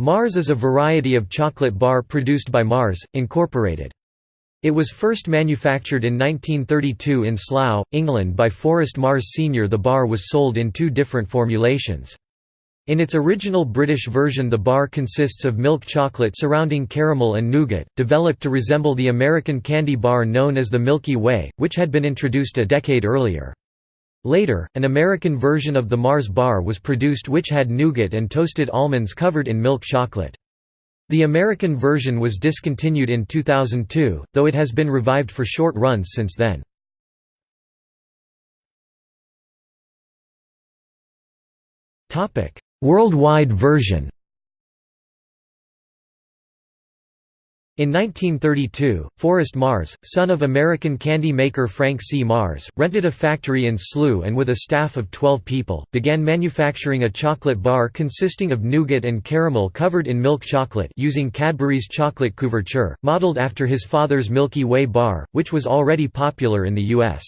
Mars is a variety of chocolate bar produced by Mars, Incorporated. It was first manufactured in 1932 in Slough, England by Forrest Mars Sr. The bar was sold in two different formulations. In its original British version the bar consists of milk chocolate surrounding caramel and nougat, developed to resemble the American candy bar known as the Milky Way, which had been introduced a decade earlier. Later, an American version of the Mars bar was produced which had nougat and toasted almonds covered in milk chocolate. The American version was discontinued in 2002, though it has been revived for short runs since then. Worldwide version In 1932, Forrest Mars, son of American candy maker Frank C. Mars, rented a factory in Slough and with a staff of 12 people, began manufacturing a chocolate bar consisting of nougat and caramel covered in milk chocolate using Cadbury's chocolate couverture, modeled after his father's Milky Way bar, which was already popular in the U.S.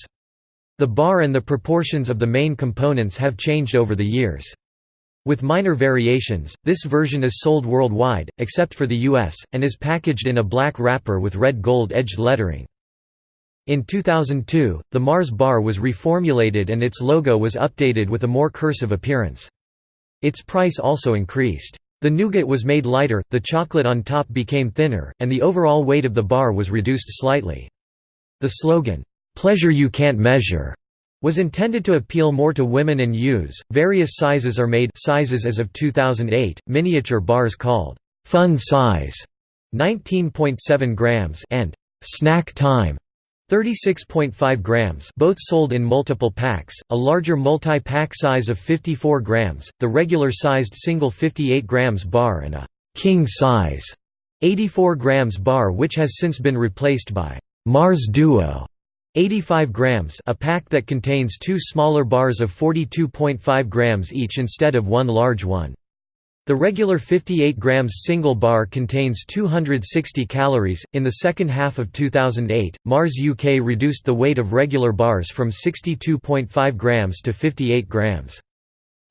The bar and the proportions of the main components have changed over the years. With minor variations, this version is sold worldwide, except for the US, and is packaged in a black wrapper with red gold-edged lettering. In 2002, the Mars bar was reformulated and its logo was updated with a more cursive appearance. Its price also increased. The nougat was made lighter, the chocolate on top became thinner, and the overall weight of the bar was reduced slightly. The slogan, "'Pleasure You Can't Measure' was intended to appeal more to women and youths. Various sizes are made sizes as of 2008, miniature bars called fun size 19.7 grams and snack time 36.5 grams both sold in multiple packs, a larger multi-pack size of 54 grams, the regular-sized single 58 grams bar and a «king size» 84 grams bar which has since been replaced by «Mars Duo» 85 grams a pack that contains two smaller bars of 42.5 grams each instead of one large one. The regular 58 grams single bar contains 260 calories. In the second half of 2008, Mars UK reduced the weight of regular bars from 62.5 grams to 58 grams.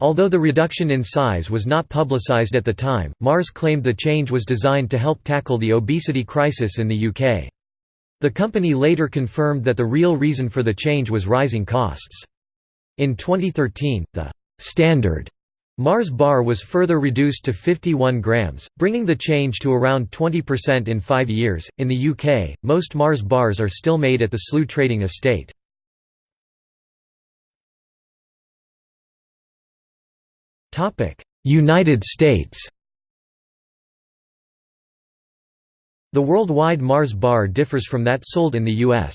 Although the reduction in size was not publicised at the time, Mars claimed the change was designed to help tackle the obesity crisis in the UK. The company later confirmed that the real reason for the change was rising costs. In 2013, the «standard» Mars bar was further reduced to 51 grams, bringing the change to around 20% in five years. In the UK, most Mars bars are still made at the Slough Trading Estate. United States The worldwide Mars bar differs from that sold in the U.S.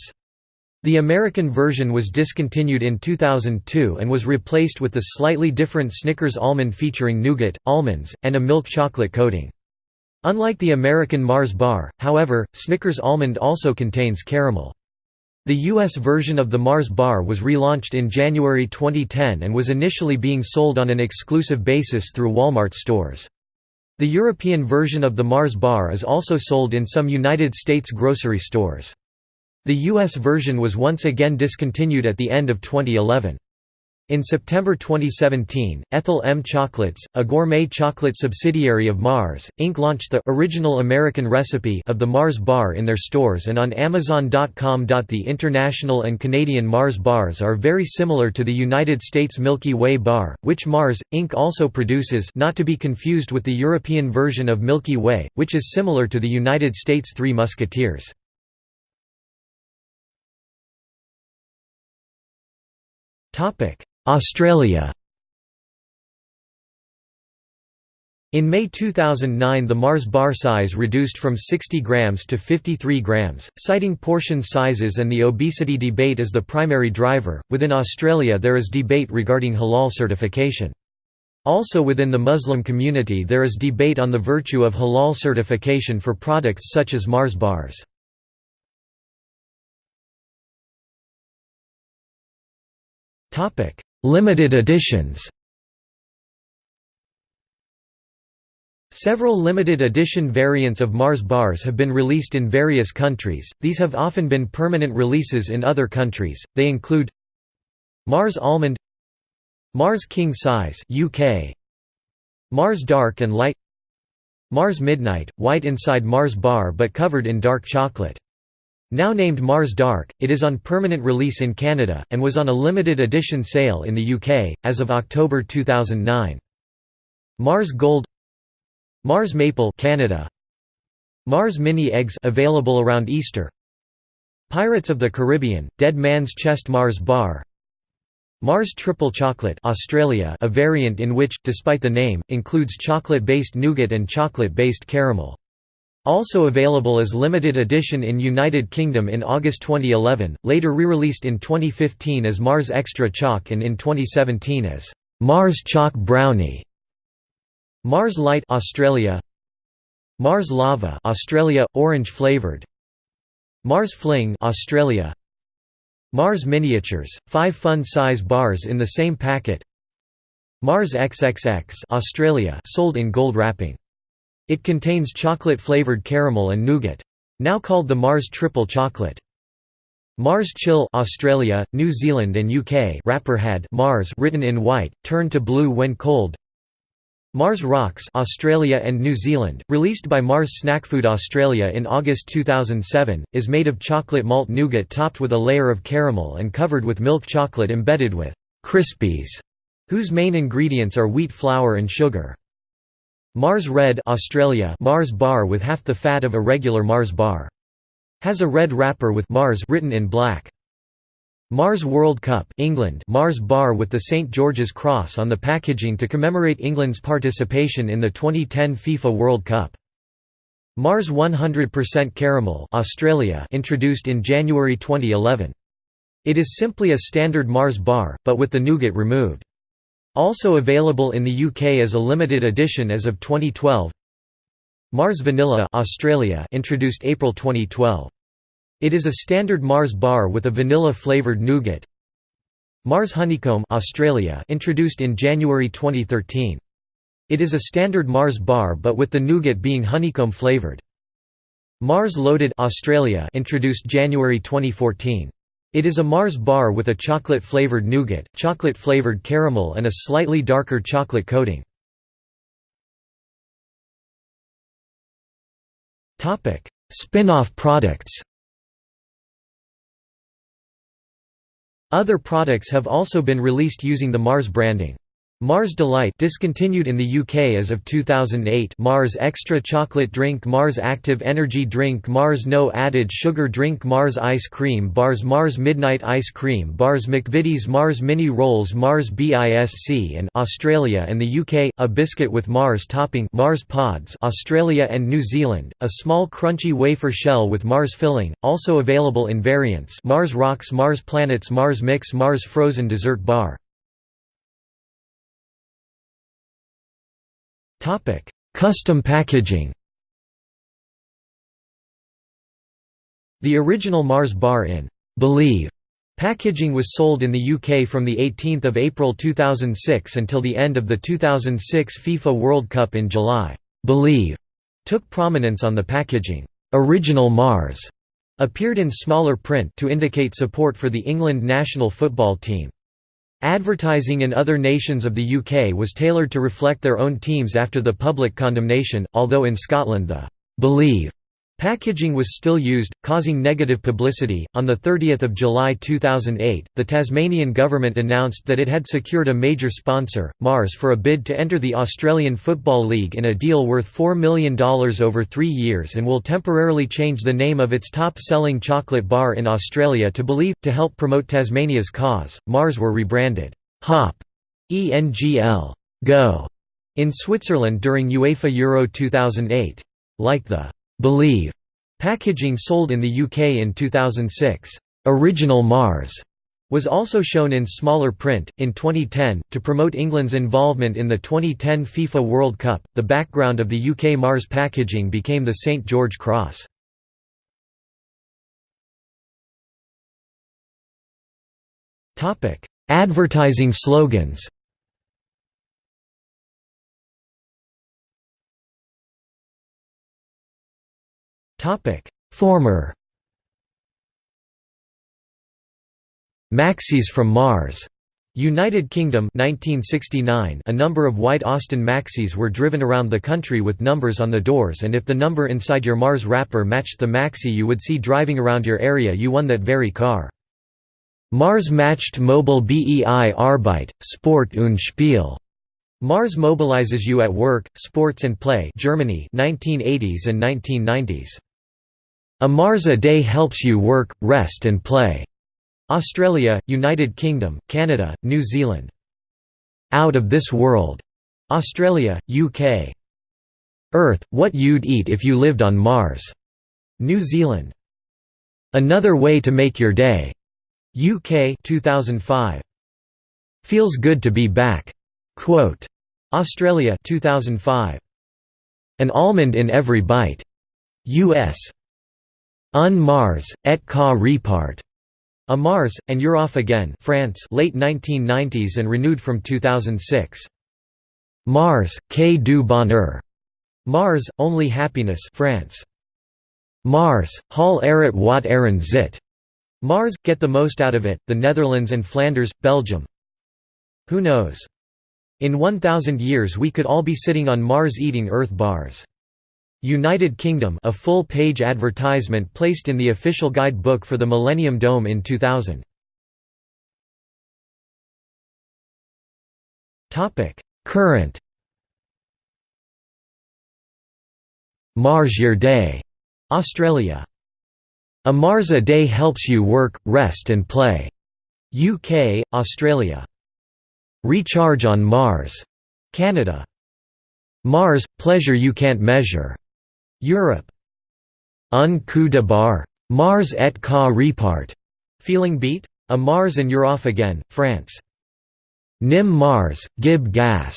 The American version was discontinued in 2002 and was replaced with the slightly different Snickers almond featuring nougat, almonds, and a milk chocolate coating. Unlike the American Mars bar, however, Snickers almond also contains caramel. The US version of the Mars bar was relaunched in January 2010 and was initially being sold on an exclusive basis through Walmart stores. The European version of the Mars bar is also sold in some United States grocery stores. The US version was once again discontinued at the end of 2011. In September 2017, Ethel M Chocolates, a gourmet chocolate subsidiary of Mars, Inc. launched the original American recipe of the Mars bar in their stores and on Amazon.com. The international and Canadian Mars bars are very similar to the United States Milky Way bar, which Mars, Inc. also produces not to be confused with the European version of Milky Way, which is similar to the United States Three Musketeers. Topic Australia In May 2009 the Mars bar size reduced from 60 grams to 53 grams, citing portion sizes and the obesity debate as the primary driver. Within Australia there is debate regarding halal certification. Also within the Muslim community there is debate on the virtue of halal certification for products such as Mars bars. Limited editions. Several limited edition variants of Mars bars have been released in various countries, these have often been permanent releases in other countries, they include Mars Almond Mars King Size UK Mars Dark and Light Mars Midnight, white inside Mars bar but covered in dark chocolate. Now named Mars Dark, it is on permanent release in Canada, and was on a limited edition sale in the UK, as of October 2009. Mars Gold Mars Maple Canada Mars Mini Eggs available around Easter Pirates of the Caribbean Dead Man's Chest Mars Bar Mars Triple Chocolate Australia a variant in which, despite the name, includes chocolate-based nougat and chocolate-based caramel. Also available as limited edition in United Kingdom in August 2011, later re-released in 2015 as Mars Extra Choc and in 2017 as Mars Choc Brownie. Mars Light Australia Mars Lava Australia orange flavored Mars Fling Australia Mars Miniatures, 5 fun-size bars in the same packet Mars XXX Australia sold in gold wrapping. It contains chocolate-flavored caramel and nougat. Now called the Mars Triple Chocolate. Mars Chill Australia, New Zealand and UK wrapper had Mars written in white, turned to blue when cold Mars Rocks Australia and New Zealand, released by Mars Snackfood Australia in August 2007, is made of chocolate malt nougat topped with a layer of caramel and covered with milk chocolate embedded with «Crispies», whose main ingredients are wheat flour and sugar. Mars Red Australia Mars bar with half the fat of a regular Mars bar. Has a red wrapper with Mars written in black. Mars World Cup England Mars bar with the St George's Cross on the packaging to commemorate England's participation in the 2010 FIFA World Cup. Mars 100% Caramel Australia introduced in January 2011. It is simply a standard Mars bar, but with the nougat removed. Also available in the UK as a limited edition as of 2012. Mars Vanilla Australia introduced April 2012. It is a standard Mars bar with a vanilla-flavored nougat. Mars Honeycomb Australia introduced in January 2013. It is a standard Mars bar but with the nougat being honeycomb flavored. Mars Loaded Australia introduced January 2014. It is a Mars bar with a chocolate-flavored nougat, chocolate-flavored caramel and a slightly darker chocolate coating. Spin-off products Other products have also been released using the Mars branding. Mars Delight discontinued in the UK as of 2008 Mars Extra Chocolate Drink Mars Active Energy Drink Mars No Added Sugar Drink Mars Ice Cream Bars Mars Midnight Ice Cream Bars McVitie's Mars Mini Rolls Mars BISC and Australia and the UK, a biscuit with Mars topping Mars Pods Australia and New Zealand, a small crunchy wafer shell with Mars filling, also available in variants. Mars Rocks Mars Planets Mars Mix Mars Frozen Dessert Bar Topic: Custom packaging. The original Mars bar in Believe packaging was sold in the UK from the 18th of April 2006 until the end of the 2006 FIFA World Cup in July. Believe took prominence on the packaging. Original Mars appeared in smaller print to indicate support for the England national football team. Advertising in other nations of the UK was tailored to reflect their own teams after the public condemnation, although in Scotland the «Believe» Packaging was still used, causing negative publicity. On the 30th of July 2008, the Tasmanian government announced that it had secured a major sponsor, Mars, for a bid to enter the Australian Football League in a deal worth $4 million over three years and will temporarily change the name of its top-selling chocolate bar in Australia to Believe. To help promote Tasmania's cause, Mars were rebranded Hop, ENGL, Go, in Switzerland during UEFA Euro 2008. Like the Believe packaging sold in the UK in 2006. Original Mars was also shown in smaller print. In 2010, to promote England's involvement in the 2010 FIFA World Cup, the background of the UK Mars packaging became the St George Cross. Advertising slogans Topic: Former Maxis from Mars United Kingdom 1969 A number of white Austin Maxis were driven around the country with numbers on the doors and if the number inside your Mars wrapper matched the Maxi you would see driving around your area you won that very car. Mars matched mobile BEI Arbeit, Sport und Spiel. Mars mobilizes you at work, sports and play Germany 1980s and 1990s. A Mars a day helps you work, rest and play. Australia, United Kingdom, Canada, New Zealand. Out of this world. Australia, UK. Earth, what you'd eat if you lived on Mars. New Zealand. Another way to make your day. UK 2005. Feels good to be back. Quote. Australia 2005. An almond in every bite. US. Un Mars, et ca repart. A Mars, and You're Off Again France late 1990s and renewed from 2006. Mars, Quai du Bonheur. Mars, Only Happiness France. Mars, Hal Eret wat Aaron zit. Mars, Get the Most Out of It, the Netherlands and Flanders, Belgium. Who knows? In 1000 years we could all be sitting on Mars eating Earth bars. United Kingdom a full-page advertisement placed in the official guide book for the Millennium Dome in 2000. Current Mars Year Day, Australia. A Mars a day helps you work, rest and play. UK, Australia. Recharge on Mars. Canada. Mars, pleasure you can't measure. Europe. Un coup de barre. Mars et ca repart. Feeling beat? A Mars and you're off again, France. Nim Mars, gib gas.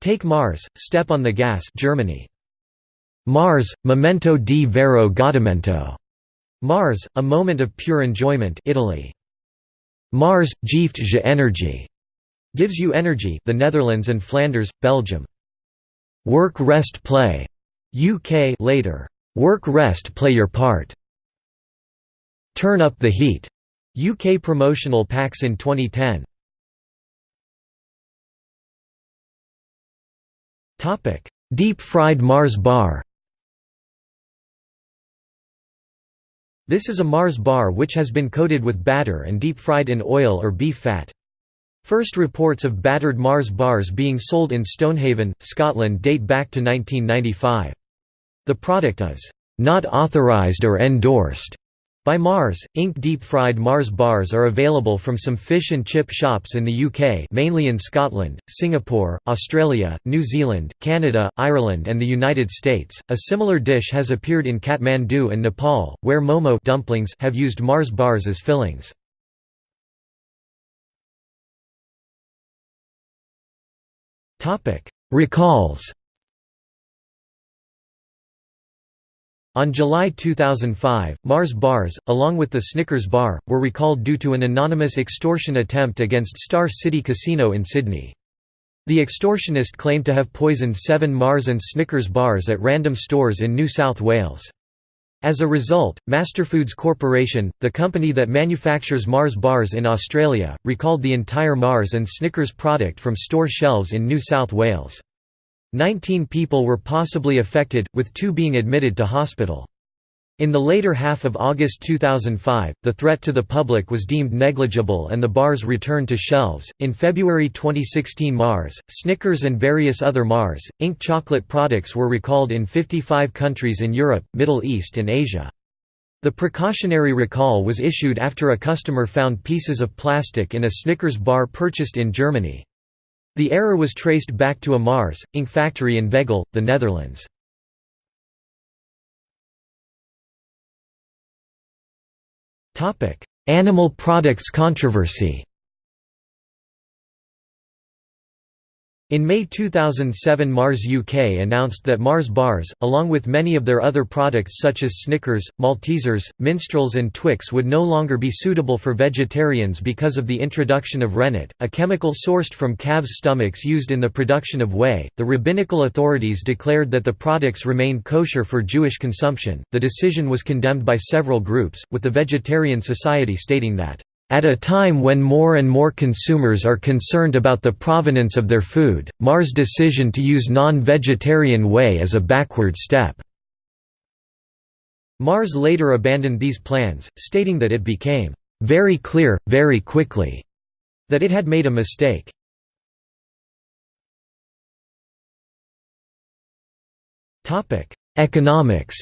Take Mars, step on the gas Germany. Mars, memento di vero godimento. Mars, a moment of pure enjoyment Italy. Mars, geeft je energie. Gives you energy the Netherlands and Flanders, Belgium. Work rest play. UK later. Work rest play your part. Turn up the heat. UK promotional packs in 2010. Topic: Deep fried Mars bar. This is a Mars bar which has been coated with batter and deep fried in oil or beef fat. First reports of battered Mars bars being sold in Stonehaven, Scotland date back to 1995. The product is not authorized or endorsed by Mars. Inc. Deep-fried Mars bars are available from some fish and chip shops in the UK mainly in Scotland, Singapore, Australia, New Zealand, Canada, Ireland and the United States. A similar dish has appeared in Kathmandu and Nepal, where momo dumplings have used Mars bars as fillings. Recalls On July 2005, Mars bars, along with the Snickers bar, were recalled due to an anonymous extortion attempt against Star City Casino in Sydney. The extortionist claimed to have poisoned seven Mars and Snickers bars at random stores in New South Wales. As a result, Masterfoods Corporation, the company that manufactures Mars bars in Australia, recalled the entire Mars and Snickers product from store shelves in New South Wales. Nineteen people were possibly affected, with two being admitted to hospital. In the later half of August 2005, the threat to the public was deemed negligible and the bars returned to shelves. In February 2016, Mars, Snickers, and various other Mars, Inc. chocolate products were recalled in 55 countries in Europe, Middle East, and Asia. The precautionary recall was issued after a customer found pieces of plastic in a Snickers bar purchased in Germany. The error was traced back to a Mars, Inc. factory in Veghel, the Netherlands. Animal products controversy In May 2007 Mars UK announced that Mars bars, along with many of their other products such as Snickers, Maltesers, Minstrels and Twix would no longer be suitable for vegetarians because of the introduction of rennet, a chemical sourced from calves' stomachs used in the production of whey. The rabbinical authorities declared that the products remained kosher for Jewish consumption. The decision was condemned by several groups, with the Vegetarian Society stating that At a time when more and more consumers are concerned about the provenance of their food, Mar's decision to use non-vegetarian whey is a backward step. Mars later abandoned these plans, stating that it became very clear, very quickly, that it had made a mistake. Economics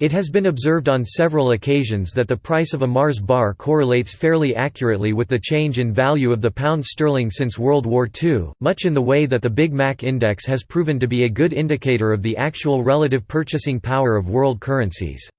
It has been observed on several occasions that the price of a Mars bar correlates fairly accurately with the change in value of the pound sterling since World War II, much in the way that the Big Mac index has proven to be a good indicator of the actual relative purchasing power of world currencies.